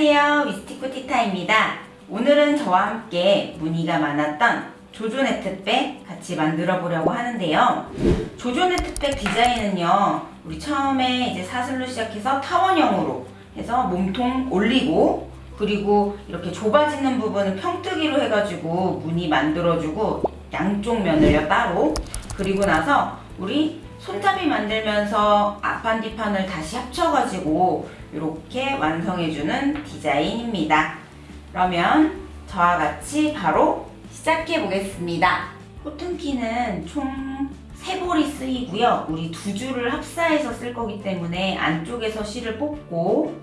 안녕하세요. 미스티코 티타입니다. 오늘은 저와 함께 문의가 많았던 조조 네트백 같이 만들어 보려고 하는데요. 조조 네트백 디자인은요 우리 처음에 이제 사슬로 시작해서 타원형으로 해서 몸통 올리고 그리고 이렇게 좁아지는 부분은 평뜨기로 해가지고 무늬 만들어주고 양쪽 면을요 따로. 그리고 나서 우리 손잡이 만들면서 앞판뒤판을 다시 합쳐가지고 이렇게 완성해주는 디자인입니다. 그러면 저와 같이 바로 시작해 보겠습니다. 코튼키는 총 3볼이 쓰이고요. 우리 두 줄을 합사해서 쓸 거기 때문에 안쪽에서 실을 뽑고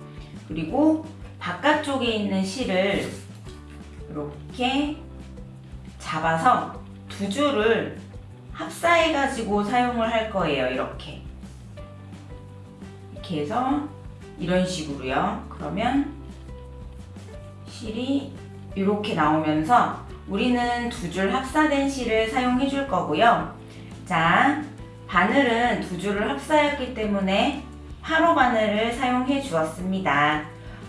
그리고 바깥쪽에 있는 실을 이렇게 잡아서 두 줄을 합사해가지고 사용을 할 거예요. 이렇게. 이렇게 해서 이런 식으로요. 그러면 실이 이렇게 나오면서 우리는 두 줄 합사된 실을 사용해 줄 거고요. 자, 바늘은 두 줄을 합사했기 때문에 화로 바늘을 사용해 주었습니다.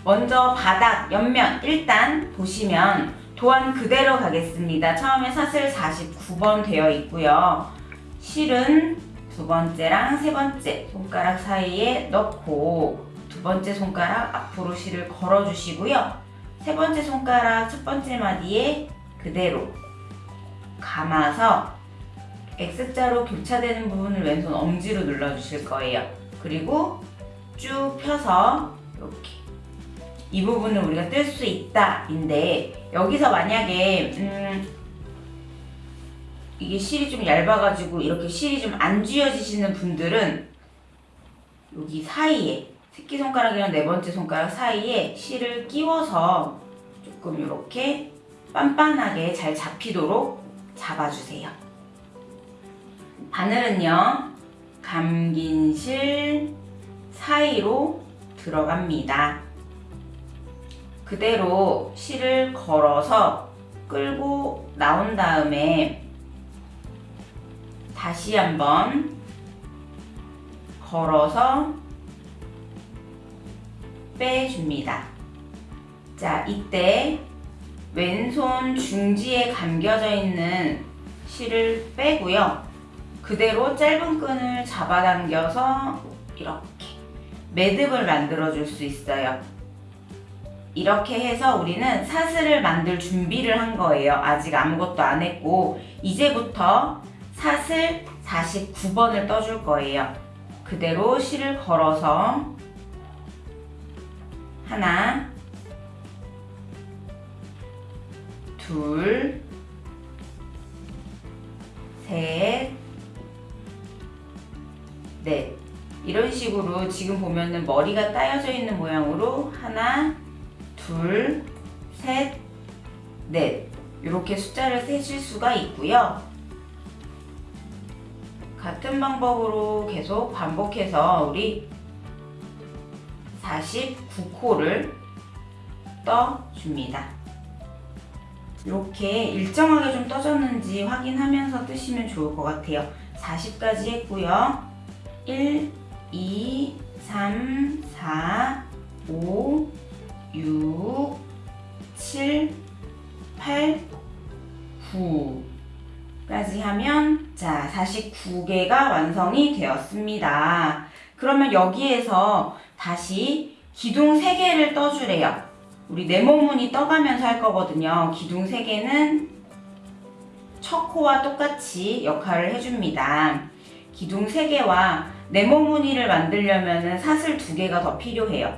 먼저 바닥, 옆면 일단 보시면 도안 그대로 가겠습니다. 처음에 사슬 49번 되어 있고요. 실은 두 번째랑 세 번째 손가락 사이에 넣고 두 번째 손가락 앞으로 실을 걸어 주시고요. 세 번째 손가락 첫 번째 마디에 그대로 감아서 X자로 교차되는 부분을 왼손 엄지로 눌러 주실 거예요. 그리고 쭉 펴서 이렇게 이 부분을 우리가 뜰 수 있다 인데 여기서 만약에 음 이게 실이 좀 얇아가지고 이렇게 실이 좀 안 쥐어지시는 분들은 여기 사이에 새끼손가락이랑 네 번째 손가락 사이에 실을 끼워서 조금 이렇게 빤빤하게 잘 잡히도록 잡아주세요. 바늘은요 감긴 실 사이로 들어갑니다. 그대로 실을 걸어서 끌고 나온 다음에 다시 한번 걸어서 빼줍니다. 자, 이때 왼손 중지에 감겨져 있는 실을 빼고요. 그대로 짧은 끈을 잡아당겨서 이렇게 매듭을 만들어 줄 수 있어요. 이렇게 해서 우리는 사슬을 만들 준비를 한 거예요. 아직 아무것도 안 했고 이제부터 사슬 49번을 떠줄 거예요. 그대로 실을 걸어서 하나 둘 셋, 넷 이런 식으로 지금 보면은 머리가 따여져 있는 모양으로 하나 둘, 셋, 넷 이렇게 숫자를 세실 수가 있고요. 같은 방법으로 계속 반복해서 우리 49코를 떠줍니다. 이렇게 일정하게 좀 떠졌는지 확인하면서 뜨시면 좋을 것 같아요. 40까지 했고요. 1, 2, 3, 4, 5, 6, 7, 8, 9까지 하면 자 49개가 완성이 되었습니다. 그러면 여기에서 다시 기둥 3개를 떠주래요. 우리 네모무늬 떠가면서 할 거거든요. 기둥 3개는 첫 코와 똑같이 역할을 해줍니다. 기둥 3개와 네모무늬를 만들려면 사슬 2개가 더 필요해요.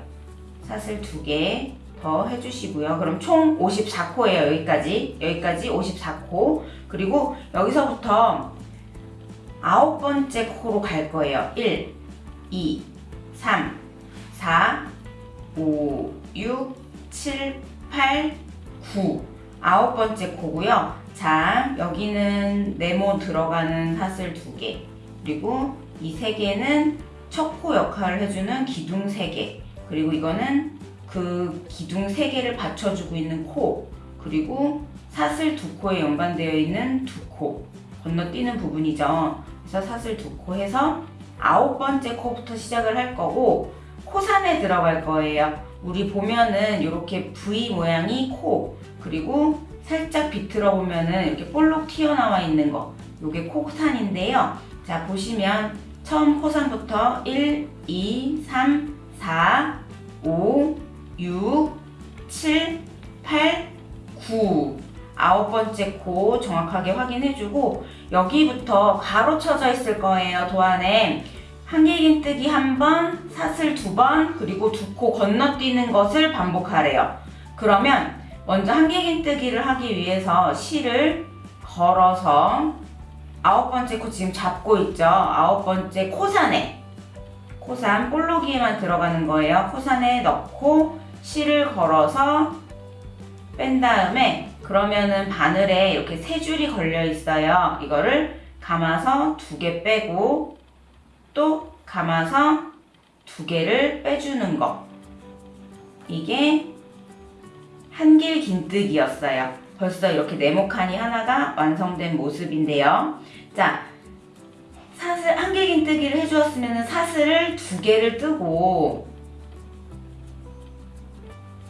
사슬 2개 더 해주시고요. 그럼 총 54코예요. 여기까지. 여기까지 54코. 그리고 여기서부터 아홉 번째 코로 갈 거예요. 1, 2, 3, 4, 5, 6, 7, 8, 9 아홉 번째 코고요. 자, 여기는 네모 들어가는 사슬 2개. 그리고 이세 개는 첫코 역할을 해주는 기둥 3개. 그리고 이거는 그 기둥 3개를 받쳐주고 있는 코. 그리고 사슬 두 코에 연관되어 있는 두 코. 건너뛰는 부분이죠. 그래서 사슬 두 코 해서 아홉 번째 코부터 시작을 할 거고 코산에 들어갈 거예요. 우리 보면은 이렇게 V 모양이 코 그리고 살짝 비틀어 보면은 이렇게 볼록 튀어나와 있는 거 요게 코산인데요. 자 보시면 처음 코산부터 1, 2, 3, 4, 5, 6, 7, 8, 9 아홉 번째 코 정확하게 확인해주고 여기부터 가로 쳐져 있을 거예요 도안에 한길긴뜨기 한 번, 사슬 두 번, 그리고 두 코 건너뛰는 것을 반복하래요. 그러면 먼저 한길긴뜨기를 하기 위해서 실을 걸어서 아홉 번째 코 지금 잡고 있죠. 아홉 번째 코산에 코산 볼록이에만 들어가는 거예요. 코산에 넣고 실을 걸어서 뺀 다음에 그러면은 바늘에 이렇게 세 줄이 걸려 있어요. 이거를 감아서 두 개 빼고 또 감아서 두 개를 빼주는 거. 이게 한길 긴뜨기였어요. 벌써 이렇게 네모칸이 하나가 완성된 모습인데요. 자, 사슬 한길 긴뜨기를 해주었으면 사슬을 두 개를 뜨고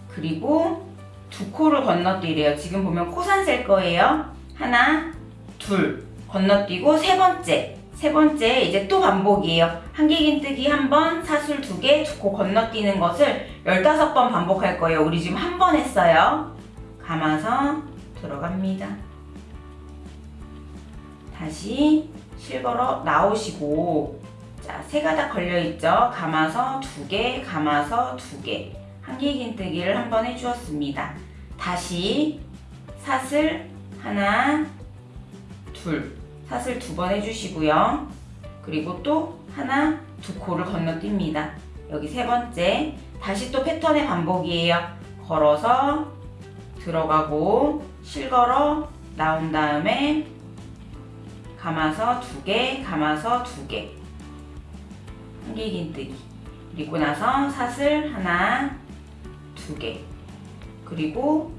그리고 두 코를 건너뛰래요. 지금 보면 코산 셀 거예요. 하나, 둘 건너뛰고 세 번째 세 번째 이제 또 반복이에요. 한길긴뜨기 한 번, 사술 두 개, 두코 건너뛰는 것을 15번 반복할 거예요. 우리 지금 한 번 했어요. 감아서 들어갑니다. 다시 실걸어 나오시고 자, 세 가닥 걸려있죠? 감아서 두 개, 감아서 두 개. 한길긴뜨기를 한 번 해주었습니다. 다시 사슬 하나, 둘. 사슬 두번 해주시고요. 그리고 또 하나, 두 코를 건너뜁니다. 여기 세 번째. 다시 또 패턴의 반복이에요. 걸어서 들어가고 실걸어 나온 다음에 감아서 두 개, 감아서 두 개. 한길긴뜨기. 그리고 나서 사슬 하나, 두 개. 그리고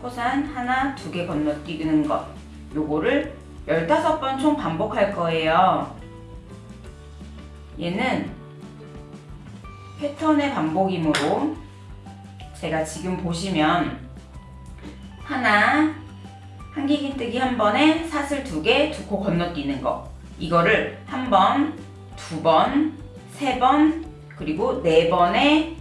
코산 하나, 두 개 건너뛰는 것. 요거를 15번 총 반복할 거예요. 얘는 패턴의 반복이므로 제가 지금 보시면 하나, 한길긴뜨기 한 번에 사슬 두 개, 두 코 건너뛰는 거. 이거를 한 번, 두 번, 세 번, 그리고 네 번에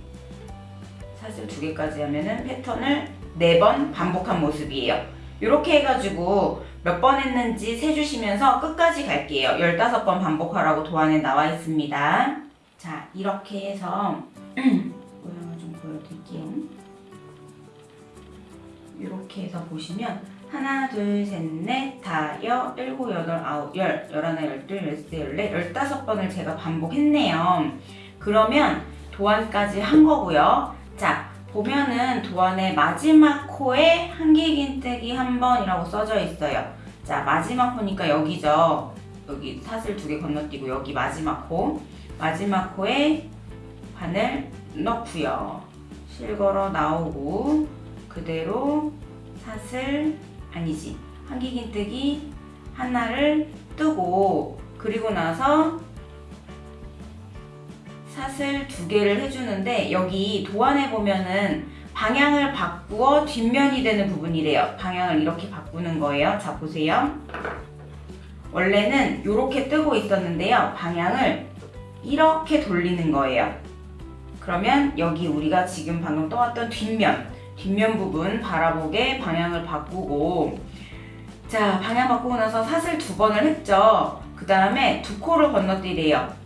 사슬 두 개까지 하면은 패턴을 네 번 반복한 모습이에요. 이렇게 해가지고 몇 번 했는지 세주시면서 끝까지 갈게요. 15번 반복하라고 도안에 나와 있습니다. 자, 이렇게 해서 모양을 좀 보여드릴게요. 이렇게 해서 보시면 하나, 둘, 셋, 넷, 다, 여, 일곱, 여덟, 아홉, 열, 열하나, 열둘, 열세, 열네, 열다섯 번을 제가 반복했네요. 그러면 도안까지 한 거고요. 자, 보면은 도안의 마지막 코에 한길긴뜨기 한 번이라고 써져 있어요. 자, 마지막 코니까 여기죠. 여기 사슬 두 개 건너뛰고 여기 마지막 코. 마지막 코에 바늘 넣고요. 실걸어 나오고 그대로 사슬 아니지 한길긴뜨기 하나를 뜨고 그리고 나서 사슬 두 개를 해주는데 여기 도안에 보면은 방향을 바꾸어 뒷면이 되는 부분이래요. 방향을 이렇게 바꾸는 거예요. 자 보세요. 원래는 이렇게 뜨고 있었는데요. 방향을 이렇게 돌리는 거예요. 그러면 여기 우리가 지금 방금 떠왔던 뒷면, 뒷면 부분 바라보게 방향을 바꾸고 자 방향 바꾸고 나서 사슬 두 번을 했죠. 그 다음에 두 코를 건너뛰래요.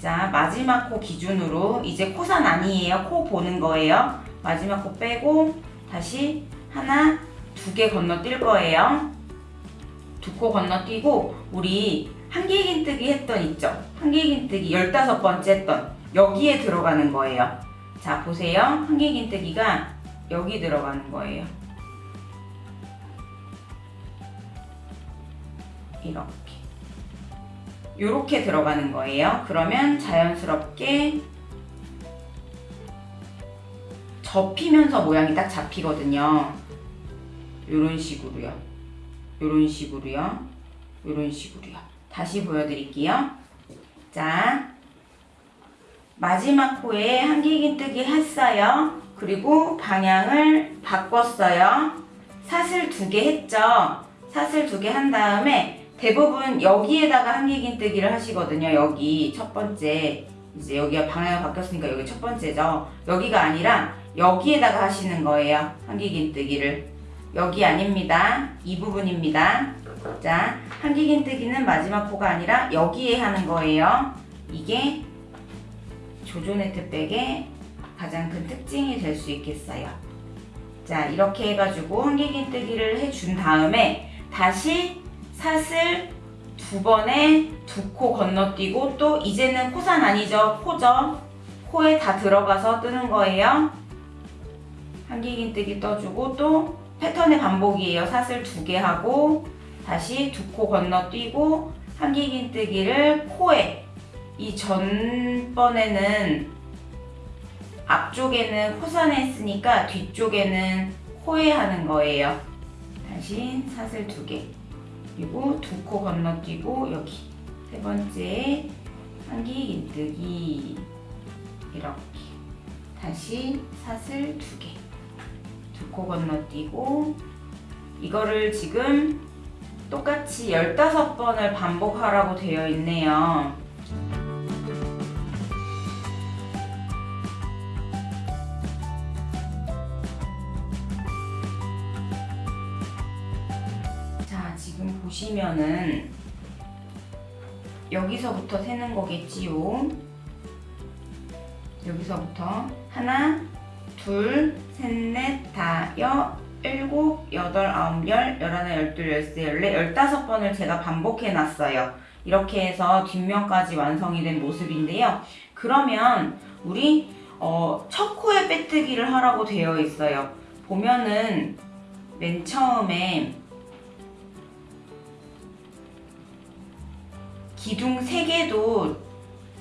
자 마지막 코 기준으로 이제 코산 아니에요. 코 보는 거예요. 마지막 코 빼고 다시 하나 두 개 건너뛸 거예요. 두 코 건너뛰고 우리 한길긴뜨기 했던 있죠? 한길긴뜨기 15번째 했던 여기에 들어가는 거예요. 자 보세요. 한길긴뜨기가 여기 들어가는 거예요. 이렇게 이렇게 들어가는 거예요. 그러면 자연스럽게 접히면서 모양이 딱 잡히거든요. 이런 식으로요. 이런 식으로요. 이런 식으로요. 다시 보여드릴게요. 자, 마지막 코에 한길긴뜨기 했어요. 그리고 방향을 바꿨어요. 사슬 두 개 했죠. 사슬 두 개 한 다음에 대부분 여기에다가 한길긴 뜨기를 하시거든요. 여기 첫 번째 이제 여기가 방향을 바뀌었으니까 여기 첫 번째죠. 여기가 아니라 여기에다가 하시는 거예요. 한길긴 뜨기를 여기 아닙니다. 이 부분입니다. 자, 한길긴 뜨기는 마지막 코가 아니라 여기에 하는 거예요. 이게 조조네 트백의 가장 큰 특징이 될 수 있겠어요. 자, 이렇게 해가지고 한길긴 뜨기를 해준 다음에 다시 사슬 두 번에 두 코 건너뛰고 또 이제는 코산 아니죠? 코죠? 코에 다 들어가서 뜨는 거예요. 한길긴뜨기 떠주고 또 패턴의 반복이에요. 사슬 두 개 하고 다시 두 코 건너뛰고 한길긴뜨기를 코에 이 전번에는 앞쪽에는 코산에 했으니까 뒤쪽에는 코에 하는 거예요. 다시 사슬 두 개. 그리고 두 코 건너뛰고 여기 세 번째 한길긴뜨기 이렇게 다시 사슬 두 개. 두 코 건너뛰고 이거를 지금 똑같이 15번을 반복하라고 되어 있네요. 보시면은 여기서부터 세는 거겠지요. 여기서부터 하나, 둘, 셋, 넷, 다, 여, 일곱, 여덟, 아홉, 열, 열하나, 열둘, 열세, 열네, 열다섯 번을 제가 반복해 놨어요. 이렇게 해서 뒷면까지 완성이 된 모습인데요. 그러면 우리 어, 첫 코에 빼뜨기를 하라고 되어 있어요. 보면은 맨 처음에 기둥 3개도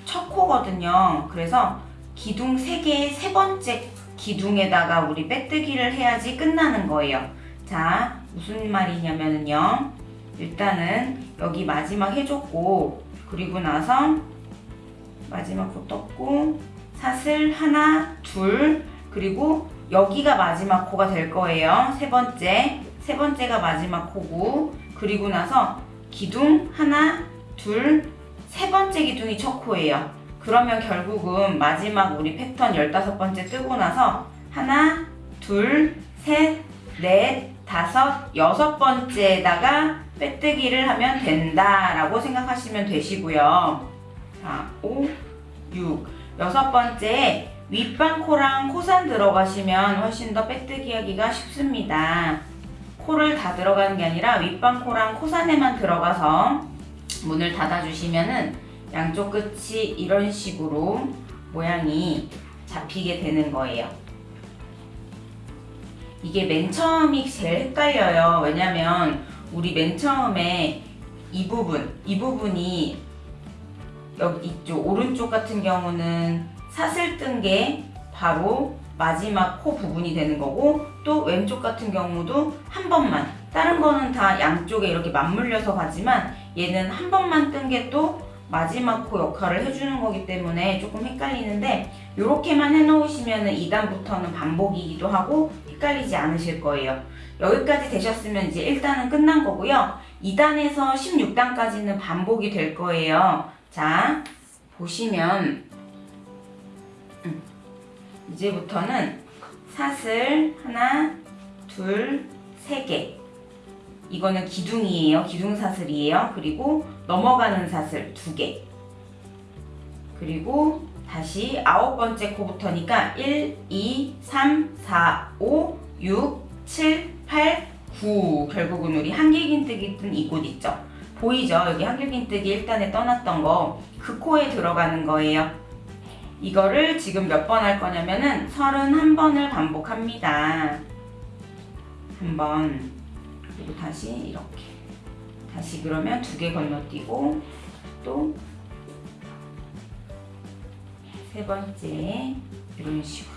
첫 코거든요. 그래서 기둥 3개의 세 번째 기둥에다가 우리 빼뜨기를 해야지 끝나는 거예요. 자, 무슨 말이냐면요. 일단은 여기 마지막 해줬고, 그리고 나서 마지막 코 떴고, 사슬 하나, 둘, 그리고 여기가 마지막 코가 될 거예요. 세 번째. 세 번째가 마지막 코고, 그리고 나서 기둥 하나, 둘, 세 번째 기둥이 첫 코예요. 그러면 결국은 마지막 우리 패턴 15번째 뜨고 나서 하나, 둘, 셋, 넷, 다섯, 여섯 번째에다가 빼뜨기를 하면 된다라고 생각하시면 되시고요. 자, 5, 6. 여섯 번째 윗방 코랑 코산 들어가시면 훨씬 더 빼뜨기 하기가 쉽습니다. 코를 다 들어가는 게 아니라 윗방 코랑 코산에만 들어가서 문을 닫아주시면은 양쪽 끝이 이런 식으로 모양이 잡히게 되는 거예요. 이게 맨 처음이 제일 헷갈려요. 왜냐면 우리 맨 처음에 이 부분, 이 부분이 여기 이쪽 오른쪽 같은 경우는 사슬 뜬 게 바로 마지막 코 부분이 되는 거고 또 왼쪽 같은 경우도 한 번만 다른 거는 다 양쪽에 이렇게 맞물려서 가지만 얘는 한 번만 뜬 게 또 마지막 코 역할을 해주는 거기 때문에 조금 헷갈리는데 이렇게만 해놓으시면 2단부터는 반복이기도 하고 헷갈리지 않으실 거예요. 여기까지 되셨으면 이제 1단은 끝난 거고요. 2단에서 16단까지는 반복이 될 거예요. 자, 보시면 음, 이제부터는 사슬 하나, 둘, 세 개. 이거는 기둥이에요. 기둥 사슬이에요. 그리고 넘어가는 사슬 두 개. 그리고 다시 아홉 번째 코부터니까 1, 2, 3, 4, 5, 6, 7, 8, 9. 결국은 우리 한길긴뜨기 뜬 이 곳 있죠. 보이죠? 여기 한길긴뜨기 1단에 떠났던 거. 그 코에 들어가는 거예요. 이거를 지금 몇 번 할 거냐면은 31번을 반복합니다. 한 번. 그리고 다시 이렇게. 다시 그러면 두 개 건너뛰고 또 세 번째 이런 식으로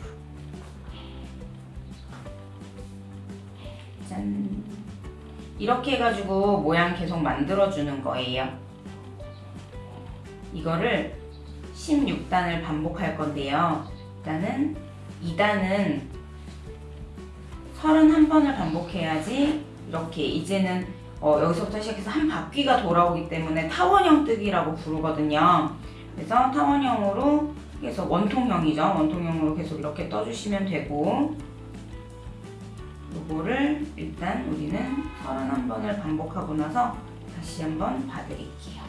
짠 이렇게 해가지고 모양 계속 만들어 주는 거예요 이거를 16단을 반복할 건데요. 일단은 2단은 31번을 반복해야지 이렇게 이제는 어, 여기서부터 시작해서 한 바퀴가 돌아오기 때문에 타원형 뜨기라고 부르거든요. 그래서 타원형으로 해서 원통형이죠. 원통형으로 계속 이렇게 떠주시면 되고 요거를 일단 우리는 31번을 반복하고 나서 다시 한번 봐드릴게요.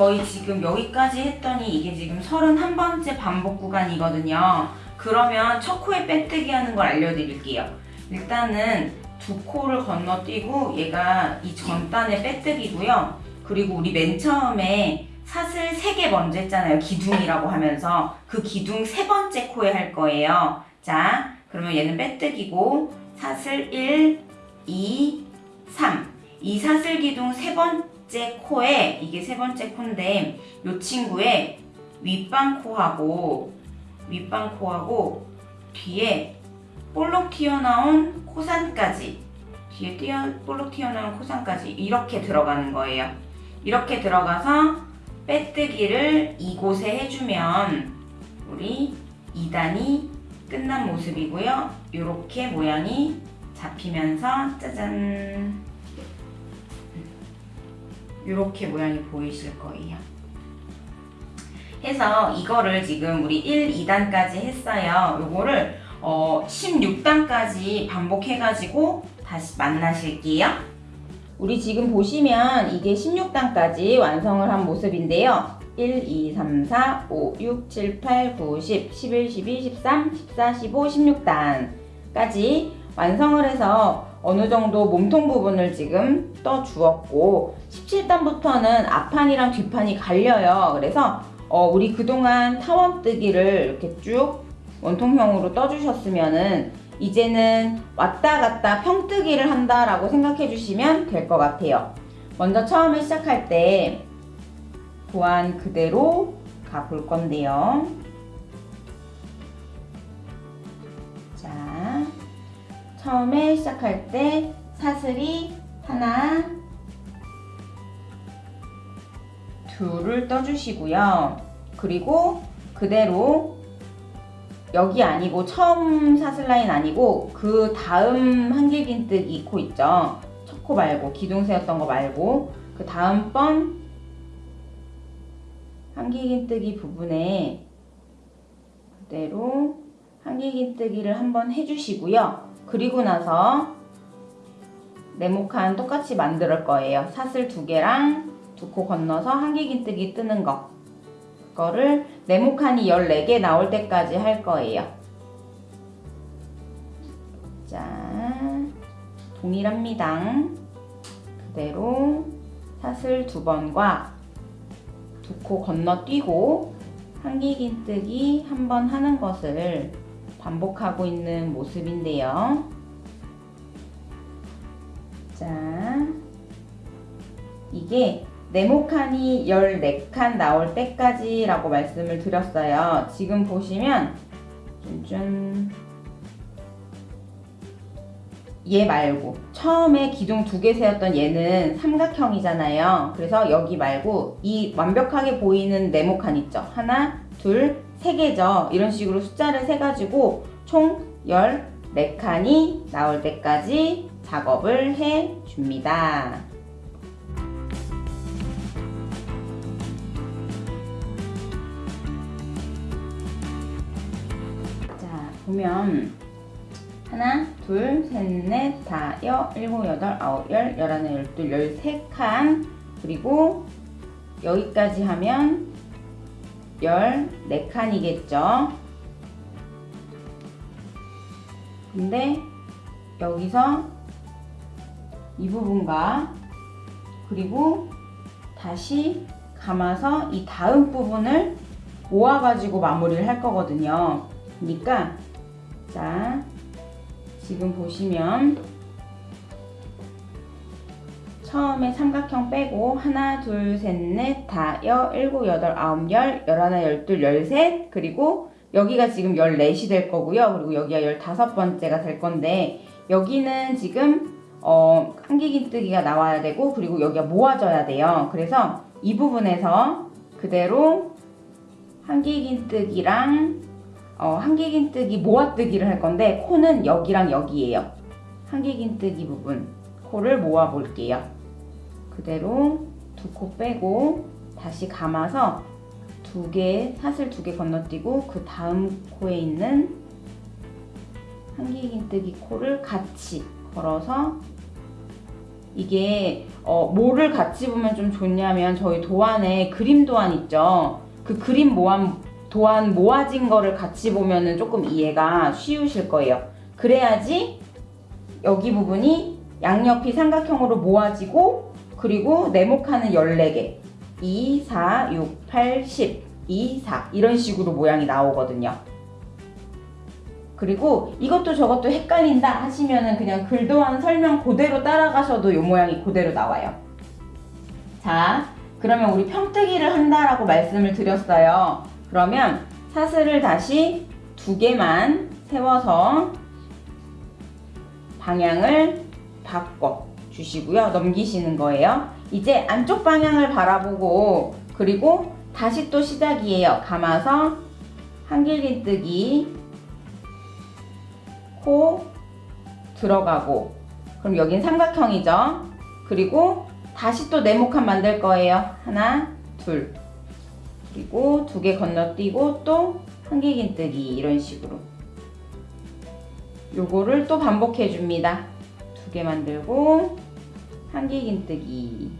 저희 지금 여기까지 했더니 이게 지금 31번째 반복 구간이거든요. 그러면 첫 코에 빼뜨기 하는 걸 알려드릴게요. 일단은 두 코를 건너뛰고 얘가 이 전단의 빼뜨기고요. 그리고 우리 맨 처음에 사슬 3개 먼저 했잖아요. 기둥이라고 하면서 그 기둥 세 번째 코에 할 거예요. 자, 그러면 얘는 빼뜨기고 사슬 1, 2, 3. 이 사슬 기둥 세 번 째 코에 이게 세 번째 코인데 이 친구의 윗방 코하고 윗방 코하고 뒤에 볼록 튀어나온 코산까지 뒤에 띄어 볼록 튀어나온 코산까지 이렇게 들어가는 거예요. 이렇게 들어가서 빼뜨기를 이곳에 해주면 우리 2단이 끝난 모습이고요. 이렇게 모양이 잡히면서 짜잔 이렇게 모양이 보이실 거예요. 해서 이거를 지금 우리 1, 2단까지 했어요. 요거를 어, 16단까지 반복해가지고 다시 만나실게요. 우리 지금 보시면 이게 16단까지 완성을 한 모습인데요. 1, 2, 3, 4, 5, 6, 7, 8, 9, 10, 11, 12, 13, 14, 15, 16단까지 완성을 해서 어느 정도 몸통 부분을 지금 떠 주었고 17단부터는 앞판이랑 뒷판이 갈려요. 그래서 어, 우리 그동안 타원뜨기를 이렇게 쭉 원통형으로 떠주셨으면은 이제는 왔다 갔다 평뜨기를 한다라고 생각해 주시면 될 것 같아요. 먼저 처음에 시작할 때 도안 그대로 가볼 건데요. 처음에 시작할 때 사슬이 하나, 둘을 떠주시고요. 그리고 그대로 여기 아니고 처음 사슬 라인 아니고 그 다음 한길긴뜨기 코 있죠. 첫코 말고 기둥 세웠던 거 말고 그 다음번 한길긴뜨기 부분에 그대로 한길긴뜨기를 한번 해주시고요. 그리고 나서 네모칸 똑같이 만들 거예요. 사슬 두 개랑 두 코 건너서 한길긴뜨기 뜨는 거. 그거를 네모칸이 14개 나올 때까지 할 거예요. 자, 동일합니다. 그대로 사슬 두 번과 두 코 건너뛰고 한길긴뜨기 한 번 하는 것을 반복하고 있는 모습인데요. 자, 이게 네모칸이 14칸 나올 때까지 라고 말씀을 드렸어요. 지금 보시면 좀얘 말고 처음에 기둥 두 개 세웠던 얘는 삼각형이잖아요. 그래서 여기 말고 이 완벽하게 보이는 네모칸 있죠. 하나, 둘, 세 개죠. 이런 식으로 숫자를 세가지고 총 14칸이 나올 때까지 작업을 해 줍니다. 자, 보면 하나, 둘, 셋, 넷, 다, 여, 일곱, 여덟, 아홉, 열, 열하나, 열둘, 열세 칸 그리고 여기까지 하면 열네 칸이겠죠. 근데 여기서 이 부분과 그리고 다시 감아서 이 다음 부분을 모아가지고 마무리를 할 거거든요. 그러니까 자 지금 보시면 처음에 삼각형 빼고 하나 둘 셋 넷 다 여 일곱 여덟 아홉 열 열하나 열둘 열셋 그리고 여기가 지금 14이 될 거고요. 그리고 여기가 15번째가 될 건데 여기는 지금 어, 한길긴뜨기가 나와야 되고 그리고 여기가 모아져야 돼요. 그래서 이 부분에서 그대로 한길긴뜨기랑 어, 한길긴뜨기 모아뜨기를 할 건데 코는 여기랑 여기예요. 한길긴뜨기 부분 코를 모아 볼게요. 그대로 두 코 빼고 다시 감아서 두 개, 사슬 두 개 건너뛰고 그 다음 코에 있는 한길긴뜨기 코를 같이 걸어서 이게 어, 뭐를 같이 보면 좀 좋냐면 저희 도안에 그림 도안 있죠. 그 그림 모안 도안 모아진 거를 같이 보면 은 조금 이해가 쉬우실 거예요. 그래야지 여기 부분이 양옆이 삼각형으로 모아지고 그리고 네모칸은 14개 2, 4, 6, 8, 10 2, 4 이런 식으로 모양이 나오거든요. 그리고 이것도 저것도 헷갈린다 하시면은 그냥 글도안 설명 그대로 따라가셔도 이 모양이 그대로 나와요. 자, 그러면 우리 평뜨기를 한다라고 말씀을 드렸어요. 그러면 사슬을 다시 두 개만 세워서 방향을 바꿔 주시고요. 넘기시는 거예요. 이제 안쪽 방향을 바라보고 그리고 다시 또 시작이에요. 감아서 한길긴뜨기 코 들어가고 그럼 여긴 삼각형이죠. 그리고 다시 또 네모칸 만들 거예요. 하나, 둘. 그리고 두 개 건너뛰고 또 한길긴뜨기 이런 식으로. 요거를 또 반복해 줍니다. 두 개 만들고 한길긴뜨기.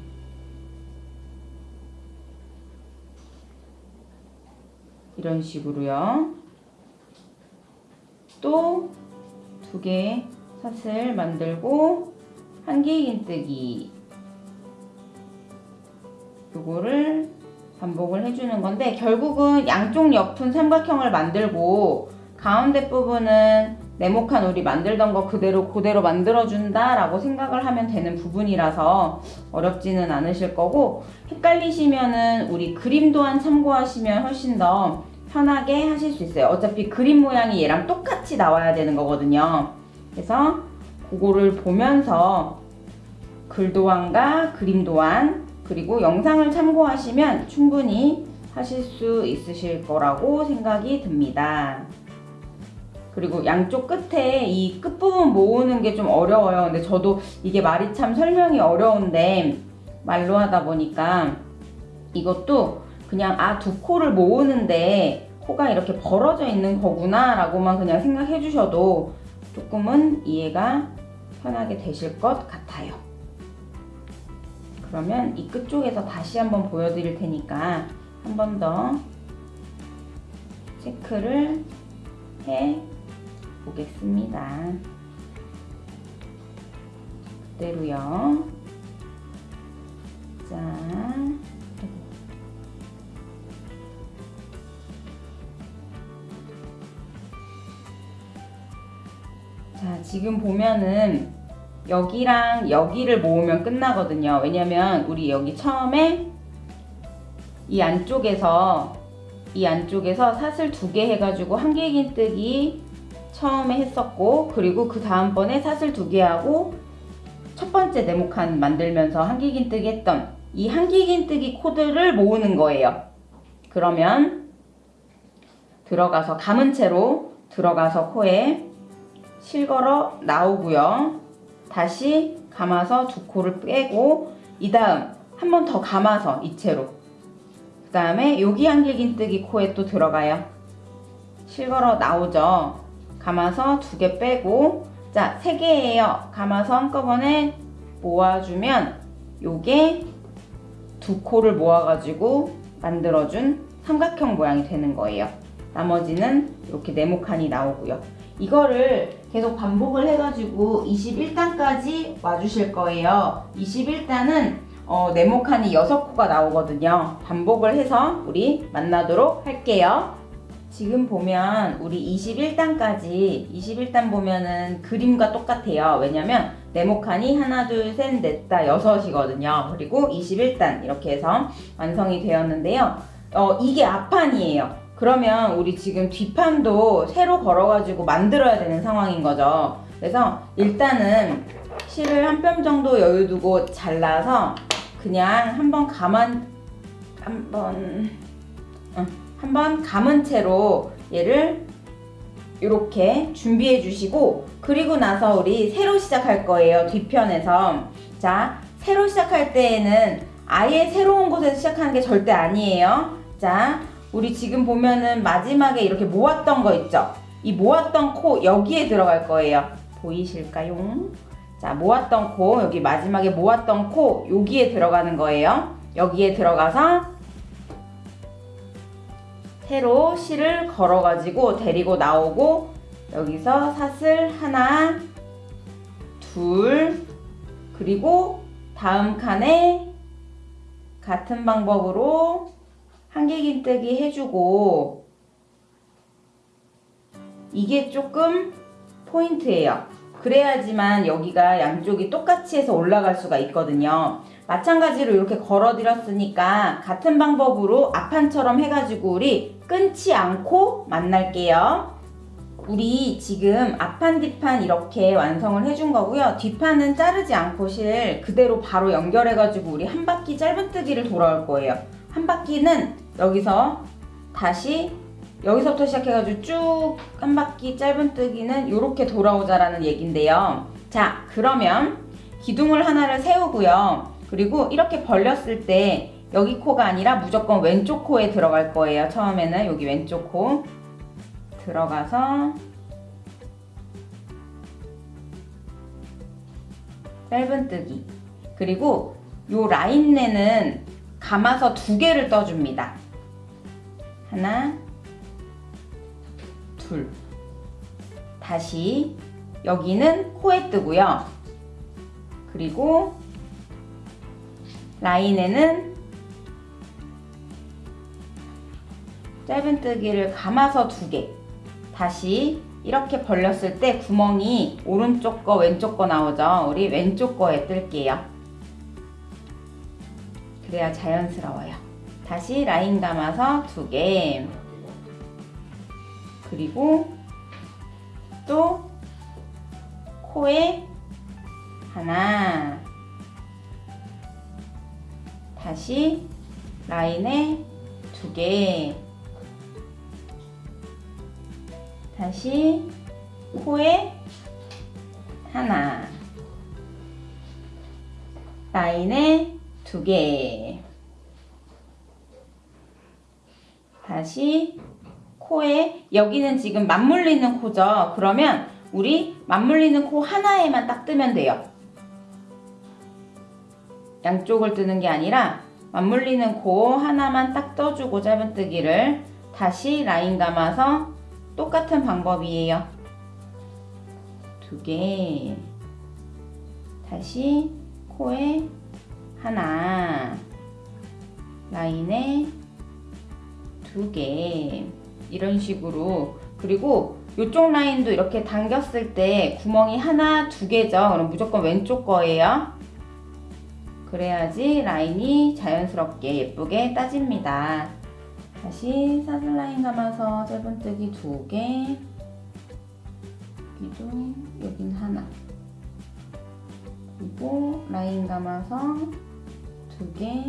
이런 식으로요. 또 두 개 사슬 만들고 한길긴뜨기. 요거를 반복을 해주는 건데 결국은 양쪽 옆은 삼각형을 만들고 가운데 부분은 네모칸 우리 만들던 거 그대로 그대로 만들어준다 라고 생각을 하면 되는 부분이라서 어렵지는 않으실 거고 헷갈리시면은 우리 그림 도안 참고하시면 훨씬 더 편하게 하실 수 있어요 어차피 그림 모양이 얘랑 똑같이 나와야 되는 거거든요 그래서 그거를 보면서 글도안과 그림 도안 그리고 영상을 참고하시면 충분히 하실 수 있으실 거라고 생각이 듭니다. 그리고 양쪽 끝에 이 끝부분 모으는 게 좀 어려워요. 근데 저도 이게 말이 참 설명이 어려운데 말로 하다 보니까 이것도 그냥 아 두 코를 모으는데 코가 이렇게 벌어져 있는 거구나 라고만 그냥 생각해 주셔도 조금은 이해가 편하게 되실 것 같아요. 그러면 이 끝 쪽에서 다시 한번 보여드릴 테니까 한 번 더 체크를 해 보겠습니다. 그대로요. 자, 자, 지금 보면은 여기랑 여기를 모으면 끝나거든요. 왜냐면 우리 여기 처음에 이 안쪽에서 이 안쪽에서 사슬 두 개 해가지고 한길긴뜨기 처음에 했었고 그리고 그 다음번에 사슬 두 개 하고 첫 번째 네모칸 만들면서 한길긴뜨기 했던 이 한길긴뜨기 코드를 모으는 거예요. 그러면 들어가서 감은 채로 들어가서 코에 실걸어 나오고요. 다시 감아서 두 코를 빼고 이 다음 한 번 더 감아서 이 채로 그 다음에 여기 한길긴뜨기 코에 또 들어가요 실걸어 나오죠 감아서 두 개 빼고 자 세 개예요 감아서 한꺼번에 모아주면 요게 두 코를 모아가지고 만들어준 삼각형 모양이 되는 거예요 나머지는 이렇게 네모칸이 나오고요 이거를 계속 반복을 해가지고 21단까지 와주실 거예요. 21단은 어, 네모칸이 6코가 나오거든요. 반복을 해서 우리 만나도록 할게요. 지금 보면 우리 21단까지 21단 보면은 그림과 똑같아요. 왜냐면 네모칸이 하나 둘셋 넷다 여섯이거든요. 그리고 21단 이렇게 해서 완성이 되었는데요. 어, 이게 앞판이에요. 그러면 우리 지금 뒷판도 새로 걸어가지고 만들어야 되는 상황인 거죠. 그래서 일단은 실을 한 뼘 정도 여유 두고 잘라서 그냥 한번 감은 한번 어, 한번 감은 채로 얘를 이렇게 준비해 주시고 그리고 나서 우리 새로 시작할 거예요 뒤편에서. 자 새로 시작할 때에는 아예 새로운 곳에서 시작하는 게 절대 아니에요. 자 우리 지금 보면은 마지막에 이렇게 모았던 거 있죠? 이 모았던 코 여기에 들어갈 거예요. 보이실까요? 자 모았던 코 여기 마지막에 모았던 코 여기에 들어가는 거예요. 여기에 들어가서 새로 실을 걸어가지고 데리고 나오고 여기서 사슬 하나, 둘, 그리고 다음 칸에 같은 방법으로 한길긴뜨기 해주고 이게 조금 포인트예요. 그래야지만 여기가 양쪽이 똑같이 해서 올라갈 수가 있거든요. 마찬가지로 이렇게 걸어드렸으니까 같은 방법으로 앞판처럼 해가지고 우리 끊지 않고 만날게요. 우리 지금 앞판 뒷판 이렇게 완성을 해준 거고요. 뒷판은 자르지 않고 실 그대로 바로 연결해가지고 우리 한 바퀴 짧은뜨기를 돌아올 거예요. 한 바퀴는 여기서 다시 여기서부터 시작해가지고 쭉 한 바퀴 짧은뜨기는 이렇게 돌아오자라는 얘긴데요. 자 그러면 기둥을 하나를 세우고요. 그리고 이렇게 벌렸을 때 여기 코가 아니라 무조건 왼쪽 코에 들어갈 거예요. 처음에는 여기 왼쪽 코 들어가서 짧은뜨기 그리고 요 라인 내는 감아서 두 개를 떠줍니다. 하나 둘 다시 여기는 코에 뜨고요. 그리고 라인에는 짧은뜨기를 감아서 두 개. 다시 이렇게 벌렸을 때 구멍이 오른쪽 거 왼쪽 거 나오죠. 우리 왼쪽 거에 뜰게요. 그래야 자연스러워요. 다시 라인 감아서 두 개. 그리고 또 코에 하나. 다시 라인에 두 개. 다시 코에 하나. 라인에 두 개. 다시 코에 여기는 지금 맞물리는 코죠. 그러면 우리 맞물리는 코 하나에만 딱 뜨면 돼요. 양쪽을 뜨는 게 아니라 맞물리는 코 하나만 딱 떠주고 짧은뜨기를 다시 라인 감아서 똑같은 방법이에요. 두 개. 다시 코에 하나. 라인에 두 개. 이런 식으로. 그리고 이쪽 라인도 이렇게 당겼을 때 구멍이 하나, 두 개죠. 그럼 무조건 왼쪽 거예요. 그래야지 라인이 자연스럽게 예쁘게 따집니다. 다시 사슬 라인 감아서 짧은뜨기 두 개, 여기도 여긴 하나. 그리고 라인 감아서 두 개.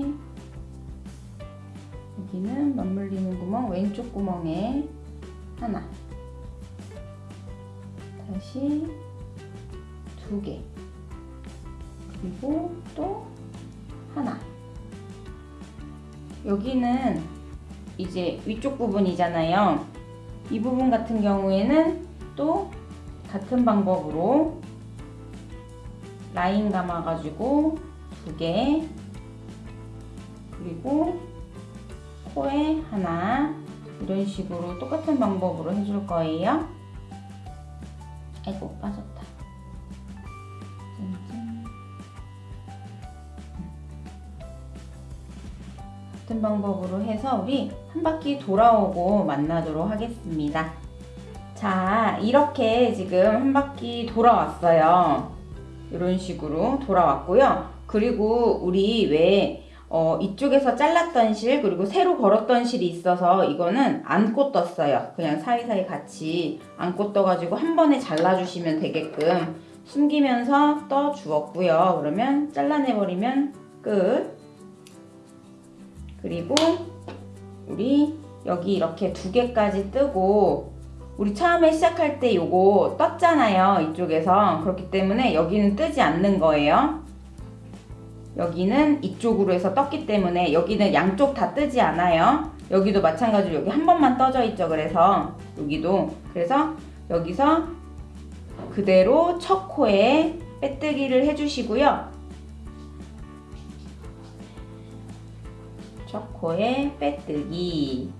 여기는 맞물리는 구멍 왼쪽 구멍에 하나. 다시 두 개. 그리고 또 하나. 여기는 이제 위쪽 부분이잖아요. 이 부분 같은 경우에는 또 같은 방법으로 라인 감아가지고 두 개, 그리고 코에 하나, 이런 식으로 똑같은 방법으로 해줄 거예요. 아이고, 빠졌다. 같은 방법으로 해서 우리 한 바퀴 돌아오고 만나도록 하겠습니다. 자, 이렇게 지금 한 바퀴 돌아왔어요. 이런 식으로 돌아왔고요. 그리고 우리 왜 어, 이쪽에서 잘랐던 실 그리고 새로 걸었던 실이 있어서 이거는 안고 떴어요. 그냥 사이사이 같이 안고 떠가지고 한 번에 잘라주시면 되게끔 숨기면서 떠 주었고요. 그러면 잘라내버리면 끝. 그리고 우리 여기 이렇게 두 개까지 뜨고 우리 처음에 시작할 때 요거 떴잖아요. 이쪽에서 그렇기 때문에 여기는 뜨지 않는 거예요. 여기는 이쪽으로 해서 떴기 때문에 여기는 양쪽 다 뜨지 않아요. 여기도 마찬가지로 여기 한 번만 떠져 있죠. 그래서 여기도 그래서 여기서 그대로 첫 코에 빼뜨기를 해주시고요. 첫 코에 빼뜨기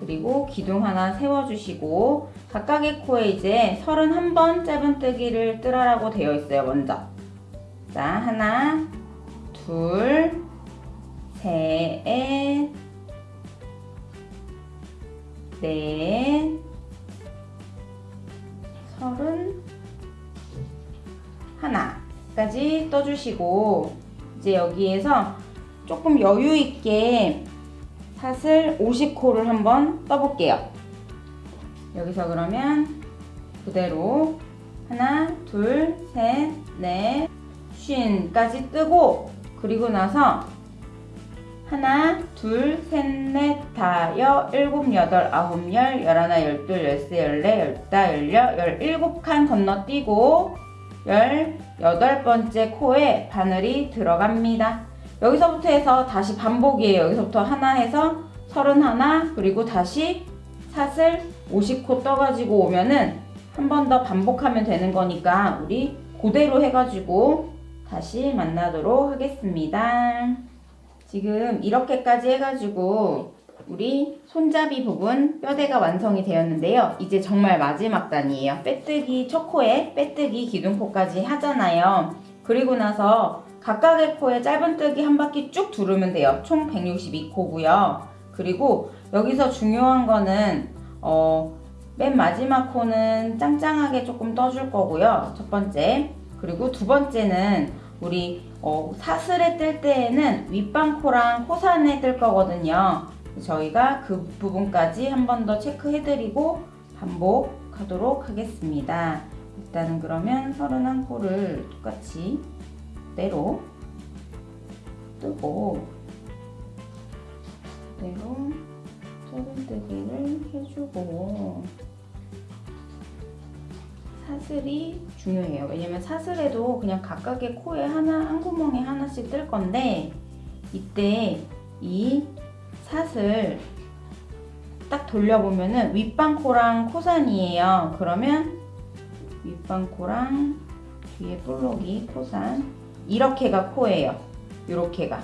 그리고 기둥 하나 세워주시고 각각의 코에 이제 31번 짧은 뜨기를 뜨라라고 되어 있어요. 먼저 자 하나 둘, 셋, 넷, 서른, 하나까지 떠주시고 이제 여기에서 조금 여유 있게 사슬 50코를 한번 떠볼게요. 여기서 그러면 그대로 하나, 둘, 셋, 넷, 쉰까지 뜨고 그리고 나서 하나, 둘, 셋, 넷, 다, 여, 일곱, 여덟, 아홉, 열, 열하나, 열둘, 열세, 열네, 열다, 열여, 열일곱 칸 건너뛰고 열여덟 번째 코에 바늘이 들어갑니다. 여기서부터 해서 다시 반복이에요. 여기서부터 하나 해서 서른 하나 그리고 다시 사슬 50코 떠가지고 오면은 한 번 더 반복하면 되는 거니까 우리 그대로 해가지고 다시 만나도록 하겠습니다. 지금 이렇게까지 해가지고 우리 손잡이 부분 뼈대가 완성이 되었는데요. 이제 정말 마지막 단이에요. 빼뜨기 첫 코에 빼뜨기 기둥코까지 하잖아요. 그리고 나서 각각의 코에 짧은뜨기 한 바퀴 쭉 두르면 돼요. 총 162코고요. 그리고 여기서 중요한 거는 어, 맨 마지막 코는 짱짱하게 조금 떠줄 거고요. 첫 번째. 그리고 두 번째는 우리 어, 사슬에 뜰 때에는 윗방코랑 코산에 뜰 거거든요. 저희가 그 부분까지 한 번 더 체크해드리고 반복하도록 하겠습니다. 일단은 그러면 31코를 똑같이 그대로 뜨고 그대로 짧은뜨기를 해주고 사슬이 중요해요. 왜냐면 사슬에도 그냥 각각의 코에 하나, 한 구멍에 하나씩 뜰 건데 이때 이 사슬 딱 돌려보면은 윗방코랑 코산이에요. 그러면 윗방코랑 뒤에 볼록이 코산 이렇게가 코예요. 이렇게가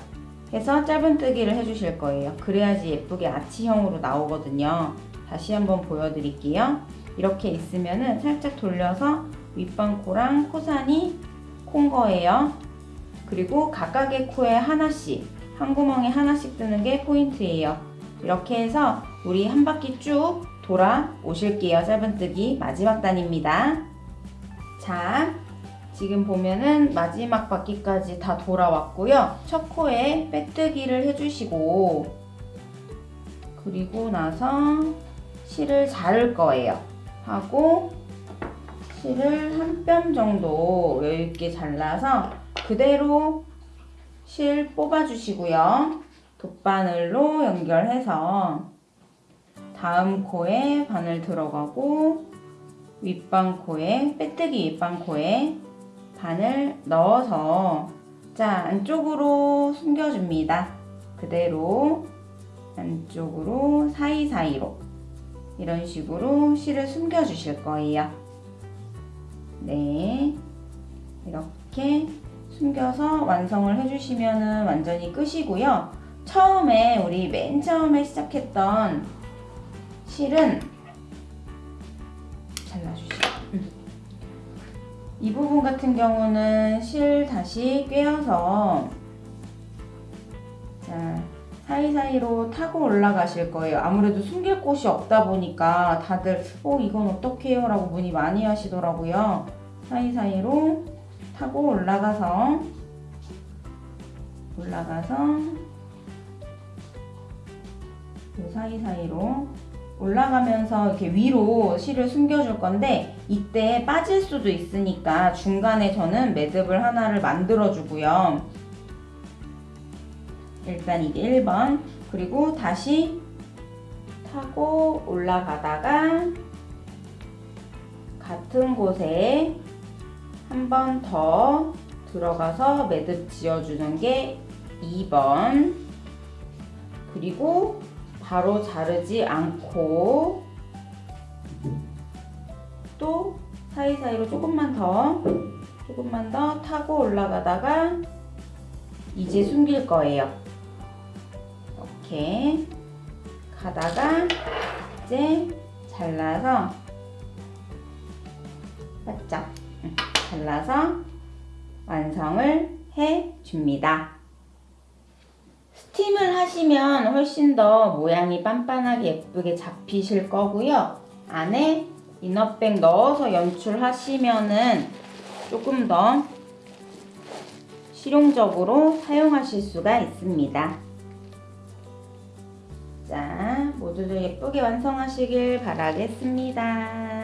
해서 짧은뜨기를 해주실 거예요. 그래야지 예쁘게 아치형으로 나오거든요. 다시 한번 보여드릴게요. 이렇게 있으면 은 살짝 돌려서 윗방코랑 코산이 콘 거예요. 그리고 각각의 코에 하나씩 한 구멍에 하나씩 뜨는 게 포인트예요. 이렇게 해서 우리 한 바퀴 쭉 돌아 오실게요. 짧은뜨기 마지막 단입니다. 자, 지금 보면은 마지막 바퀴까지 다 돌아왔고요. 첫 코에 빼뜨기를 해주시고 그리고 나서 실을 자를 거예요. 하고 실을 한 뼘 정도 여유있게 잘라서 그대로 실 뽑아주시고요. 돗바늘로 연결해서 다음 코에 바늘 들어가고 윗방 코에 빼뜨기 윗방 코에 바늘 넣어서 자 안쪽으로 숨겨줍니다. 그대로 안쪽으로 사이사이로 이런 식으로 실을 숨겨 주실 거예요. 네. 이렇게 숨겨서 완성을 해주시면 완전히 끝이고요. 처음에 우리 맨 처음에 시작했던 실은 이 부분 같은 경우는 실 다시 꿰어서 자 사이사이로 타고 올라가실 거예요. 아무래도 숨길 곳이 없다 보니까 다들 어 이건 어떻게 해요? 라고 문의 많이 하시더라고요. 사이사이로 타고 올라가서 올라가서 그 사이사이로 올라가면서 이렇게 위로 실을 숨겨줄 건데 이때 빠질 수도 있으니까 중간에 저는 매듭을 하나를 만들어 주고요. 일단 이게 1번 그리고 다시 타고 올라가다가 같은 곳에 한 번 더 들어가서 매듭 지어주는 게 2번 그리고 바로 자르지 않고 또 사이사이로 조금만 더 조금만 더 타고 올라가다가 이제 숨길 거예요. 이렇게 가다가 이제 잘라서 바짝 응, 잘라서 완성을 해 줍니다. 스팀을 하시면 훨씬 더 모양이 빤빤하게 예쁘게 잡히실 거고요. 안에 이너백 넣어서 연출하시면은 조금 더 실용적으로 사용하실 수가 있습니다. 자, 모두들 예쁘게 완성하시길 바라겠습니다.